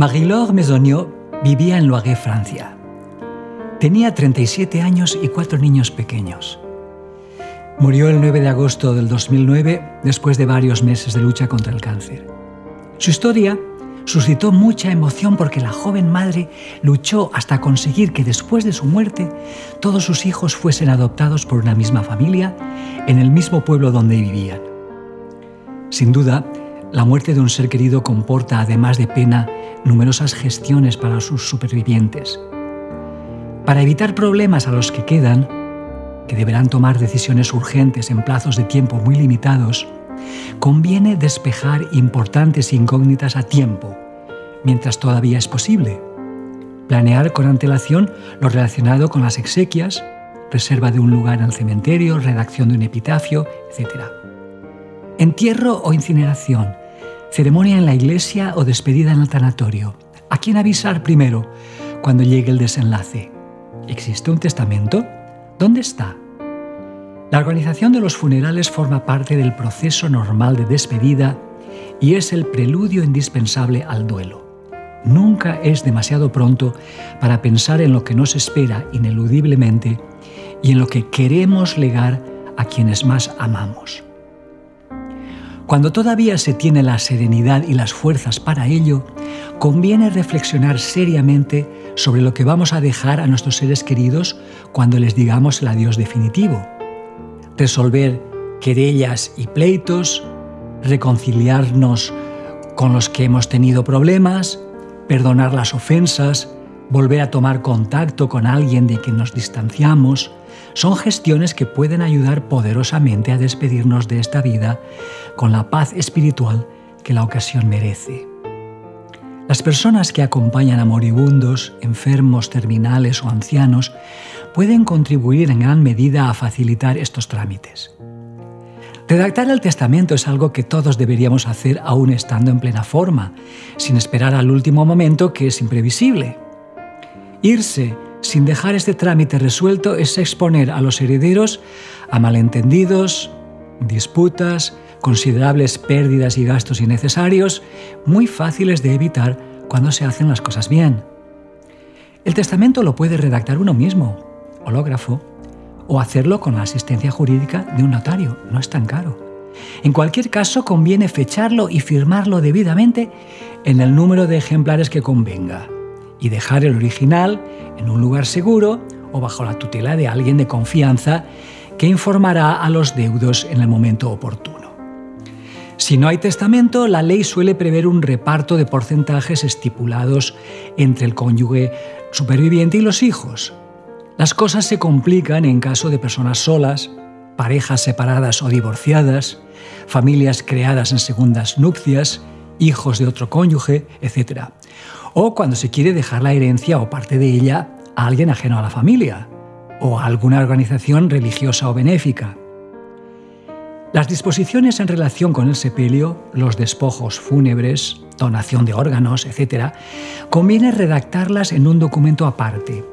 Marie-Laure vivía en Loire, Francia. Tenía 37 años y cuatro niños pequeños. Murió el 9 de agosto del 2009 después de varios meses de lucha contra el cáncer. Su historia suscitó mucha emoción porque la joven madre luchó hasta conseguir que después de su muerte todos sus hijos fuesen adoptados por una misma familia en el mismo pueblo donde vivían. Sin duda, la muerte de un ser querido comporta, además de pena, numerosas gestiones para sus supervivientes. Para evitar problemas a los que quedan, que deberán tomar decisiones urgentes en plazos de tiempo muy limitados, conviene despejar importantes incógnitas a tiempo, mientras todavía es posible. Planear con antelación lo relacionado con las exequias, reserva de un lugar en el cementerio, redacción de un epitafio, etc. Entierro o incineración, ceremonia en la iglesia o despedida en el tanatorio. ¿A quién avisar primero cuando llegue el desenlace? ¿Existe un testamento? ¿Dónde está? La organización de los funerales forma parte del proceso normal de despedida y es el preludio indispensable al duelo. Nunca es demasiado pronto para pensar en lo que nos espera ineludiblemente y en lo que queremos legar a quienes más amamos. Cuando todavía se tiene la serenidad y las fuerzas para ello, conviene reflexionar seriamente sobre lo que vamos a dejar a nuestros seres queridos cuando les digamos el adiós definitivo. Resolver querellas y pleitos, reconciliarnos con los que hemos tenido problemas, perdonar las ofensas, volver a tomar contacto con alguien de quien nos distanciamos, son gestiones que pueden ayudar poderosamente a despedirnos de esta vida con la paz espiritual que la ocasión merece. Las personas que acompañan a moribundos, enfermos, terminales o ancianos pueden contribuir en gran medida a facilitar estos trámites. Redactar el testamento es algo que todos deberíamos hacer aún estando en plena forma, sin esperar al último momento que es imprevisible. Irse sin dejar este trámite resuelto es exponer a los herederos a malentendidos, disputas, considerables pérdidas y gastos innecesarios, muy fáciles de evitar cuando se hacen las cosas bien. El testamento lo puede redactar uno mismo, hológrafo, o hacerlo con la asistencia jurídica de un notario, no es tan caro. En cualquier caso, conviene fecharlo y firmarlo debidamente en el número de ejemplares que convenga y dejar el original en un lugar seguro o bajo la tutela de alguien de confianza que informará a los deudos en el momento oportuno. Si no hay testamento, la ley suele prever un reparto de porcentajes estipulados entre el cónyuge superviviente y los hijos. Las cosas se complican en caso de personas solas, parejas separadas o divorciadas, familias creadas en segundas nupcias, hijos de otro cónyuge, etc o cuando se quiere dejar la herencia o parte de ella a alguien ajeno a la familia o a alguna organización religiosa o benéfica. Las disposiciones en relación con el sepelio, los despojos fúnebres, donación de órganos, etc., conviene redactarlas en un documento aparte,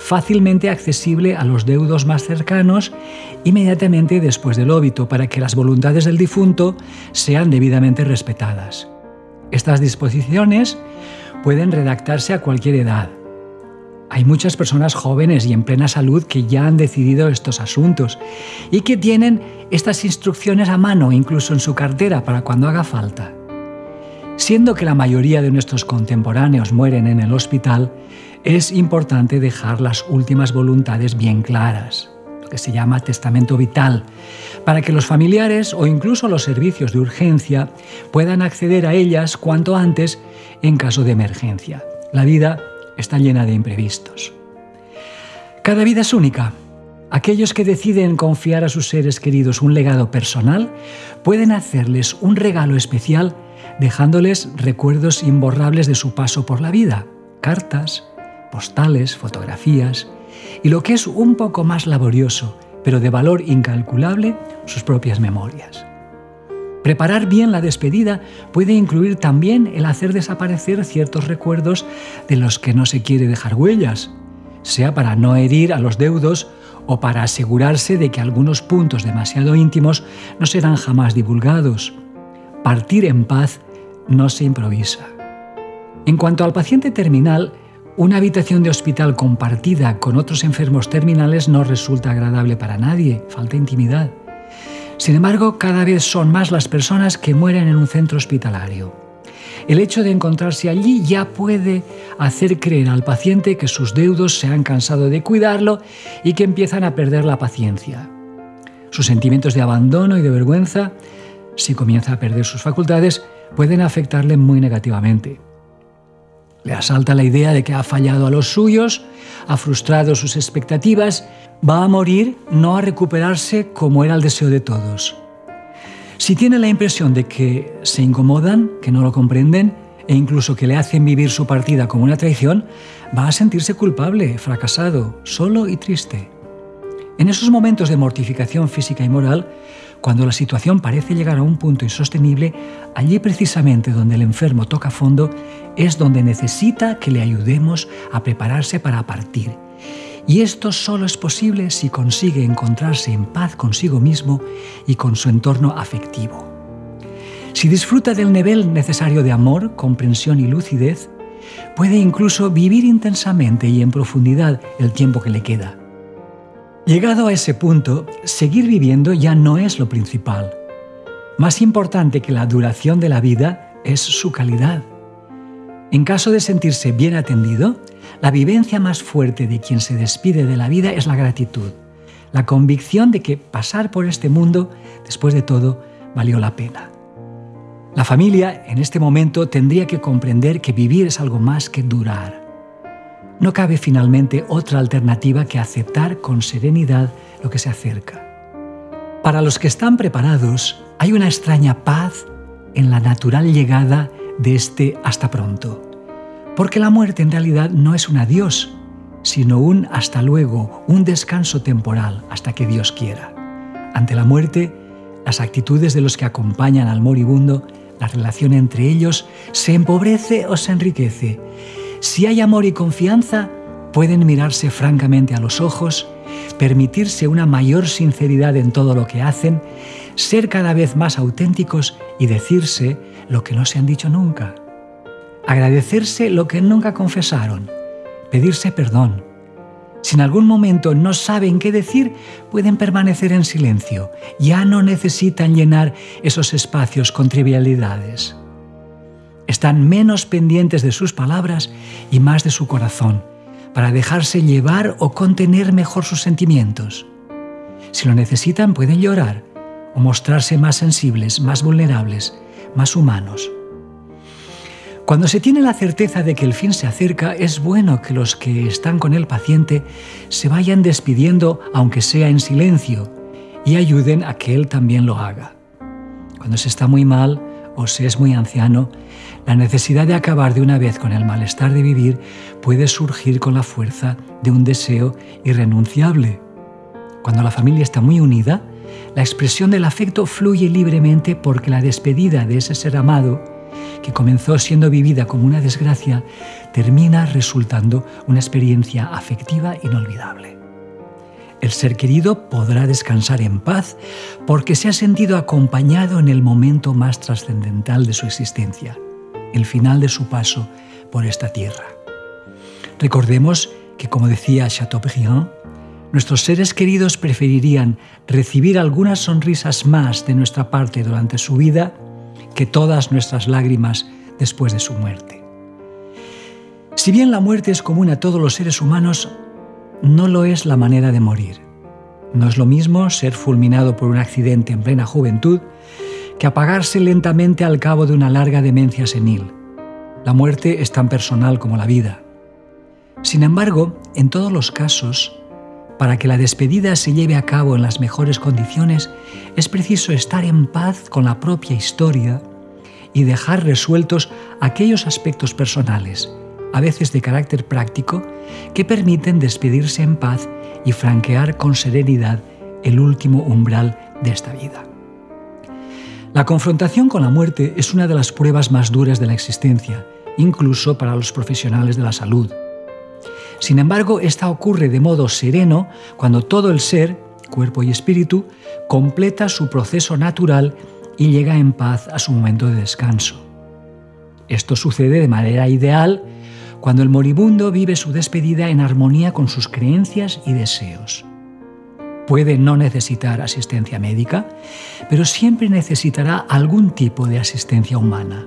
fácilmente accesible a los deudos más cercanos inmediatamente después del óbito para que las voluntades del difunto sean debidamente respetadas. Estas disposiciones pueden redactarse a cualquier edad. Hay muchas personas jóvenes y en plena salud que ya han decidido estos asuntos y que tienen estas instrucciones a mano, incluso en su cartera, para cuando haga falta. Siendo que la mayoría de nuestros contemporáneos mueren en el hospital, es importante dejar las últimas voluntades bien claras, que se llama testamento vital, para que los familiares o incluso los servicios de urgencia puedan acceder a ellas cuanto antes en caso de emergencia. La vida está llena de imprevistos. Cada vida es única. Aquellos que deciden confiar a sus seres queridos un legado personal pueden hacerles un regalo especial dejándoles recuerdos imborrables de su paso por la vida, cartas, postales, fotografías y lo que es un poco más laborioso, pero de valor incalculable, sus propias memorias. Preparar bien la despedida puede incluir también el hacer desaparecer ciertos recuerdos de los que no se quiere dejar huellas, sea para no herir a los deudos o para asegurarse de que algunos puntos demasiado íntimos no serán jamás divulgados. Partir en paz no se improvisa. En cuanto al paciente terminal, una habitación de hospital compartida con otros enfermos terminales no resulta agradable para nadie, falta intimidad. Sin embargo, cada vez son más las personas que mueren en un centro hospitalario. El hecho de encontrarse allí ya puede hacer creer al paciente que sus deudos se han cansado de cuidarlo y que empiezan a perder la paciencia. Sus sentimientos de abandono y de vergüenza, si comienza a perder sus facultades, pueden afectarle muy negativamente. Le asalta la idea de que ha fallado a los suyos, ha frustrado sus expectativas, va a morir, no a recuperarse como era el deseo de todos. Si tiene la impresión de que se incomodan, que no lo comprenden e incluso que le hacen vivir su partida como una traición, va a sentirse culpable, fracasado, solo y triste. En esos momentos de mortificación física y moral, cuando la situación parece llegar a un punto insostenible, allí precisamente donde el enfermo toca fondo es donde necesita que le ayudemos a prepararse para partir. Y esto solo es posible si consigue encontrarse en paz consigo mismo y con su entorno afectivo. Si disfruta del nivel necesario de amor, comprensión y lucidez, puede incluso vivir intensamente y en profundidad el tiempo que le queda. Llegado a ese punto, seguir viviendo ya no es lo principal. Más importante que la duración de la vida es su calidad. En caso de sentirse bien atendido, la vivencia más fuerte de quien se despide de la vida es la gratitud, la convicción de que pasar por este mundo, después de todo, valió la pena. La familia, en este momento, tendría que comprender que vivir es algo más que durar no cabe finalmente otra alternativa que aceptar con serenidad lo que se acerca. Para los que están preparados, hay una extraña paz en la natural llegada de este hasta pronto. Porque la muerte en realidad no es un adiós, sino un hasta luego, un descanso temporal hasta que Dios quiera. Ante la muerte, las actitudes de los que acompañan al moribundo, la relación entre ellos, se empobrece o se enriquece si hay amor y confianza, pueden mirarse francamente a los ojos, permitirse una mayor sinceridad en todo lo que hacen, ser cada vez más auténticos y decirse lo que no se han dicho nunca. Agradecerse lo que nunca confesaron, pedirse perdón. Si en algún momento no saben qué decir, pueden permanecer en silencio. Ya no necesitan llenar esos espacios con trivialidades están menos pendientes de sus palabras y más de su corazón, para dejarse llevar o contener mejor sus sentimientos. Si lo necesitan, pueden llorar o mostrarse más sensibles, más vulnerables, más humanos. Cuando se tiene la certeza de que el fin se acerca, es bueno que los que están con el paciente se vayan despidiendo, aunque sea en silencio, y ayuden a que él también lo haga. Cuando se está muy mal o se es muy anciano, la necesidad de acabar de una vez con el malestar de vivir puede surgir con la fuerza de un deseo irrenunciable. Cuando la familia está muy unida, la expresión del afecto fluye libremente porque la despedida de ese ser amado, que comenzó siendo vivida como una desgracia, termina resultando una experiencia afectiva inolvidable. El ser querido podrá descansar en paz porque se ha sentido acompañado en el momento más trascendental de su existencia el final de su paso por esta tierra. Recordemos que, como decía Chateaubriand, nuestros seres queridos preferirían recibir algunas sonrisas más de nuestra parte durante su vida que todas nuestras lágrimas después de su muerte. Si bien la muerte es común a todos los seres humanos, no lo es la manera de morir. No es lo mismo ser fulminado por un accidente en plena juventud que apagarse lentamente al cabo de una larga demencia senil. La muerte es tan personal como la vida. Sin embargo, en todos los casos, para que la despedida se lleve a cabo en las mejores condiciones, es preciso estar en paz con la propia historia y dejar resueltos aquellos aspectos personales, a veces de carácter práctico, que permiten despedirse en paz y franquear con serenidad el último umbral de esta vida. La confrontación con la muerte es una de las pruebas más duras de la existencia, incluso para los profesionales de la salud. Sin embargo, esta ocurre de modo sereno cuando todo el ser, cuerpo y espíritu, completa su proceso natural y llega en paz a su momento de descanso. Esto sucede de manera ideal cuando el moribundo vive su despedida en armonía con sus creencias y deseos. Puede no necesitar asistencia médica, pero siempre necesitará algún tipo de asistencia humana.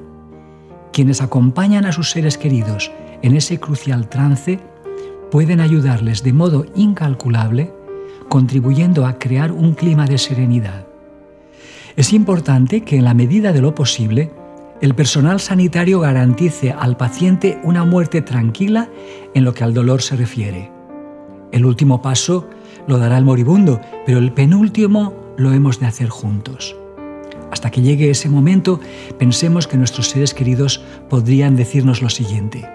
Quienes acompañan a sus seres queridos en ese crucial trance pueden ayudarles de modo incalculable, contribuyendo a crear un clima de serenidad. Es importante que en la medida de lo posible, el personal sanitario garantice al paciente una muerte tranquila en lo que al dolor se refiere. El último paso lo dará el moribundo, pero el penúltimo lo hemos de hacer juntos. Hasta que llegue ese momento, pensemos que nuestros seres queridos podrían decirnos lo siguiente.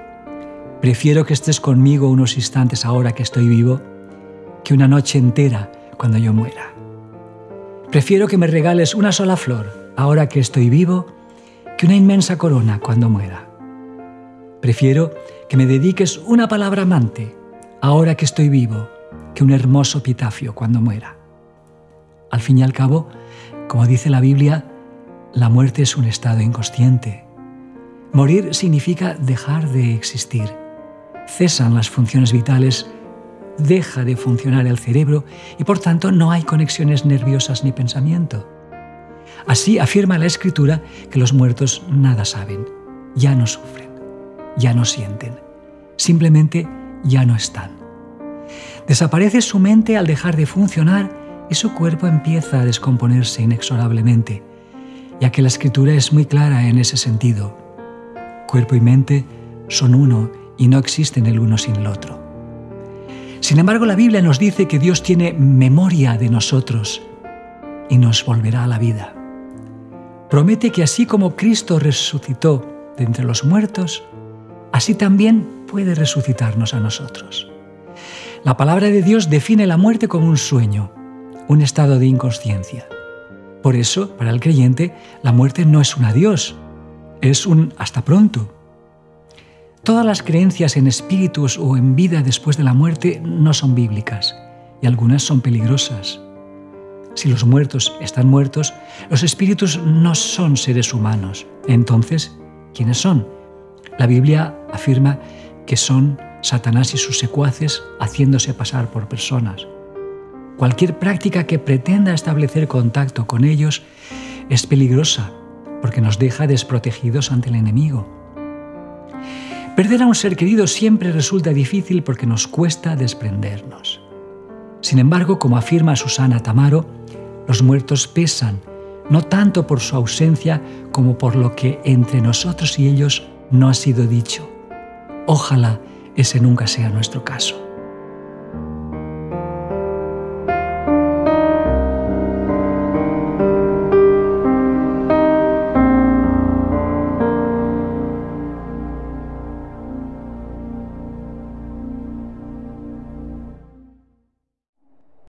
Prefiero que estés conmigo unos instantes ahora que estoy vivo, que una noche entera cuando yo muera. Prefiero que me regales una sola flor ahora que estoy vivo, que una inmensa corona cuando muera. Prefiero que me dediques una palabra amante ahora que estoy vivo, que un hermoso epitafio cuando muera. Al fin y al cabo, como dice la Biblia, la muerte es un estado inconsciente. Morir significa dejar de existir. Cesan las funciones vitales, deja de funcionar el cerebro y por tanto no hay conexiones nerviosas ni pensamiento. Así afirma la escritura que los muertos nada saben, ya no sufren, ya no sienten, simplemente ya no están. Desaparece su mente al dejar de funcionar y su cuerpo empieza a descomponerse inexorablemente, ya que la escritura es muy clara en ese sentido. Cuerpo y mente son uno y no existen el uno sin el otro. Sin embargo, la Biblia nos dice que Dios tiene memoria de nosotros y nos volverá a la vida promete que así como Cristo resucitó de entre los muertos, así también puede resucitarnos a nosotros. La palabra de Dios define la muerte como un sueño, un estado de inconsciencia. Por eso, para el creyente, la muerte no es un adiós, es un hasta pronto. Todas las creencias en espíritus o en vida después de la muerte no son bíblicas y algunas son peligrosas. Si los muertos están muertos, los espíritus no son seres humanos. Entonces, ¿quiénes son? La Biblia afirma que son Satanás y sus secuaces haciéndose pasar por personas. Cualquier práctica que pretenda establecer contacto con ellos es peligrosa porque nos deja desprotegidos ante el enemigo. Perder a un ser querido siempre resulta difícil porque nos cuesta desprendernos. Sin embargo, como afirma Susana Tamaro, los muertos pesan, no tanto por su ausencia como por lo que entre nosotros y ellos no ha sido dicho. Ojalá ese nunca sea nuestro caso.